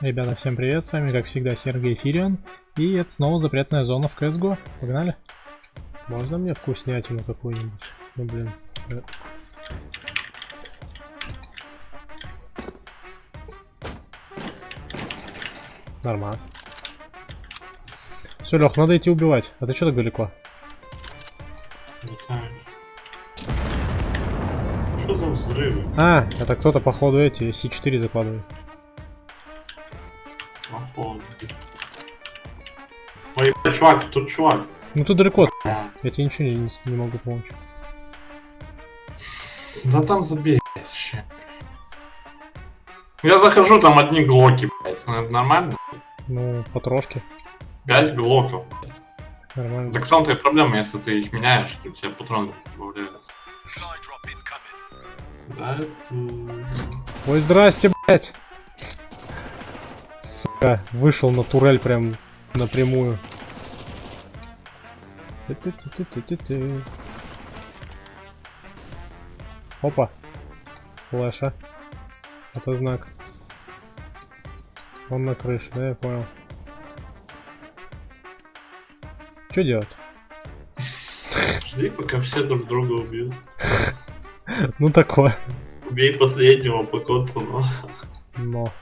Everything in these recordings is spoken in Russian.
Ребята, всем привет, с вами как всегда Сергей Фирион, и это снова запретная зона в CSGO. Погнали? Можно мне вкуснятину какую-нибудь? Ну блин. Нормально. Все, Лех, надо идти убивать. А ты что так далеко? Что за взрывы? А, это кто-то походу эти С4 закладывает. Ой, чувак, тут чувак. Ну ты далеко, я тебе ничего не, не могу помочь. Да там забей, блядь. Я захожу, там одни глоки, блядь. Ну, это нормально? Ну, потрошки. Пять глоков. блядь. Нормально. Так в том-то и проблема, если ты их меняешь, то у тебя патроны добавляются. Да, это... Ой, здрасте, блять. Сука, вышел на турель прям напрямую. Опа. Флеша. Это знак. Он на крыше, да, я понял. Что делать? Жди, пока все друг друга убьют. Ну такое. Убей последнего по но... Но.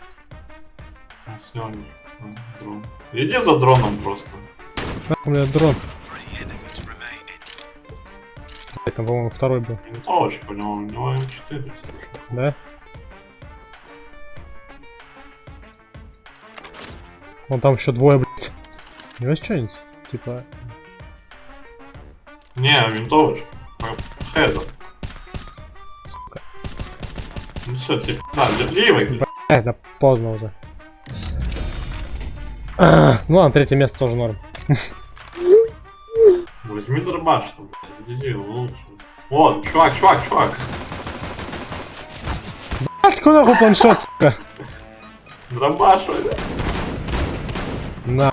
Дрон. Иди за дроном просто. У меня дрон. Блядь, Там, по-моему, второй был. Винтовочка у него, у него М4. Да? Вон там еще двое, блядь. У него есть что-нибудь? Типа... Не, винтовочка. Хеда. Ну все, типа, да, ливый. Э, да поздно уже. А, ну ладно, третье место тоже норм. Возьми дробаш, там, иди лучше. Вот, чувак, чувак, чувак. Куда нахуй планшет, сука? Дробаш, блядь. На.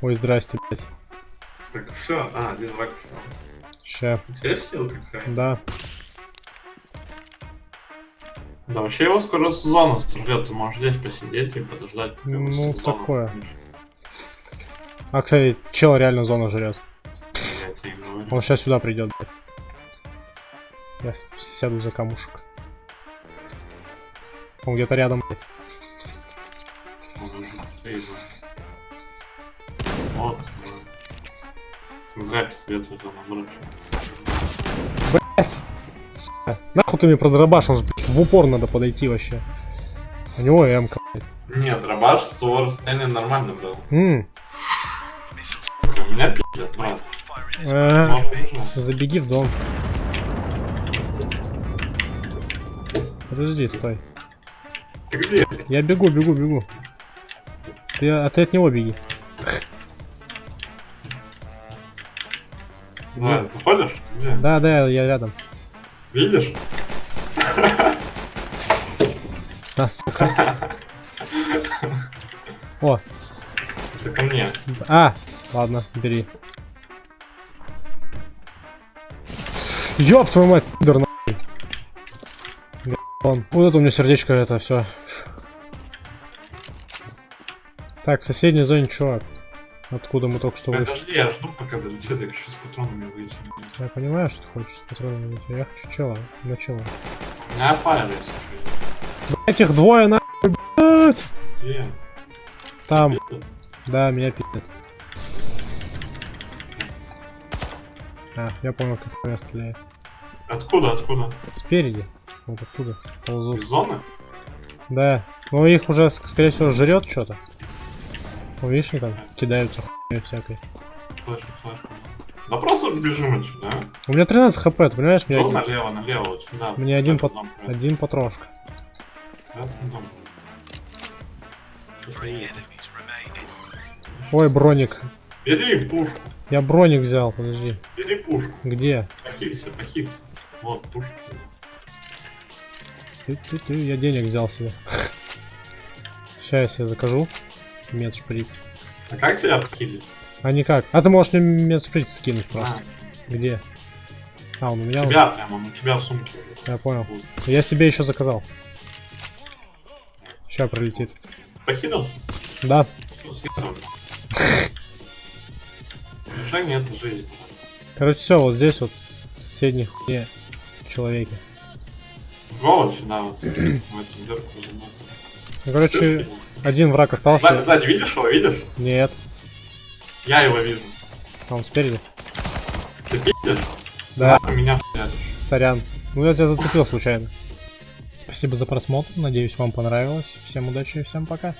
Ой, здрасте, блядь. Так, все, а, один враг остался. Ща. У тебя есть какая? Да. Да, вообще его скоро сезона сожрет, ты можешь здесь посидеть и подождать, Ну, сезон такое. А, кстати, чел реально зону жрет. Он сейчас сюда придет. Я сяду за камушек. Он где-то рядом. Он. Вот. Зря посоветую там обручу. А, Нахуй ты мне продробашил, блядь, в упор надо подойти вообще. У него м блядь. Нет, дробаш с того расстояния нормально был. М, У меня пиздец, брат. э, Может, нужно? Забеги в дом. Подожди, стой. Ты где? Я бегу, бегу, бегу. Ты, а ты от него беги. Давай, заходишь? Да, да, я рядом. Видишь? А, сука. О, Это ко мне. а, ладно, бери. Ёб твою мать, пидор нахуй. Вот это у меня сердечко, это все. Так, в соседней зоне чувак. Откуда мы только что вышли. Подожди, я жду, пока долетит, я хочу с патронами выйти. Я понимаю, что ты хочешь с патронами выйти. Я хочу чела, на чела. У меня файл есть. Этих двое! Где? Там, да, меня пи***т. А, я понял, как меня стреляет. Откуда, откуда? Спереди. Вот оттуда. Из Ползут. зоны? Да. Ну их уже, ск- скорее всего, жрет что-то. Ну, видишь, они там кидаются хуйней всякой. Флешка, флешка. Да просто бежим отсюда, а? У меня 13 хп, ты понимаешь? Мне один, налево, налево, вот сюда. мне один, пат- один патрошка. Красный дом. Ой, броник. Бери пушку, Я броник взял, подожди. бери пушку. Где? Похилься, похилься. Вот, пушка. Ты, ты, ты, я денег взял себе. Сейчас я себе закажу. Медшприц. А как тебя похилить? А никак. А ты можешь мне медшприц скинуть просто. На, Где? А, он у меня. У тебя прямо, он у тебя в сумке. Я понял. Вот. Я себе еще заказал. Сейчас пролетит. Покинулся? Да. Ну. Уже нет жизни. Короче, все, вот здесь вот в соседней хуйне человеки. Го вот сюда вот. Ну, короче, один враг Сзади, остался. сзади видишь его, видишь? Нет, Я его вижу. там спереди. Ты видишь? Да, меня сорян. Ну я тебя зацепил случайно. Спасибо за просмотр, надеюсь вам понравилось. Всем удачи и всем пока.